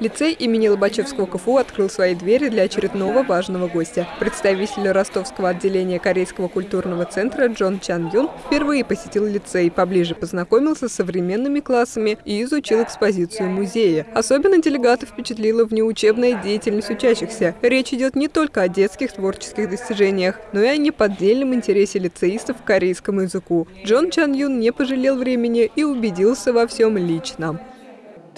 Лицей имени Лобачевского КФУ открыл свои двери для очередного важного гостя. Представитель ростовского отделения Корейского культурного центра Джон Чан Юн впервые посетил лицей, поближе познакомился с современными классами и изучил экспозицию музея. Особенно делегата впечатлила внеучебная деятельность учащихся. Речь идет не только о детских творческих достижениях, но и о неподдельном интересе лицеистов к корейскому языку. Джон Чан Юн не пожалел времени и убедился во всем лично.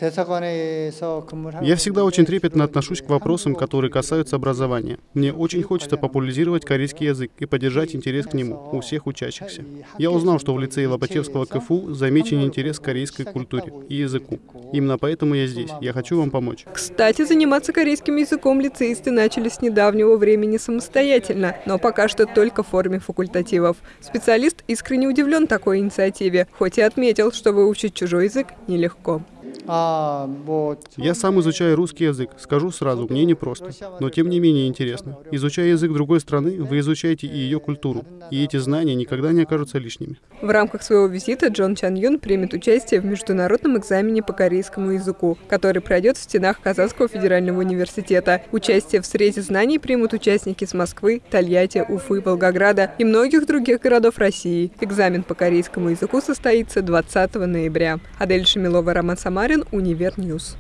Я всегда очень трепетно отношусь к вопросам, которые касаются образования. Мне очень хочется популяризировать корейский язык и поддержать интерес к нему у всех учащихся. Я узнал, что в лицее Лобачевского КФУ замечен интерес к корейской культуре и языку. Именно поэтому я здесь. Я хочу вам помочь. Кстати, заниматься корейским языком лицеисты начали с недавнего времени самостоятельно, но пока что только в форме факультативов. Специалист искренне удивлен такой инициативе, хоть и отметил, что выучить чужой язык нелегко. Я сам изучаю русский язык. Скажу сразу, мне непросто. Но тем не менее интересно. Изучая язык другой страны, вы изучаете и ее культуру. И эти знания никогда не окажутся лишними. В рамках своего визита Джон Чан Юн примет участие в международном экзамене по корейскому языку, который пройдет в стенах Казанского федерального университета. Участие в срезе знаний примут участники с Москвы, Тольятти, Уфы, Волгограда и многих других городов России. Экзамен по корейскому языку состоится 20 ноября. Адель Шамилова, Роман Самарин, Универ News.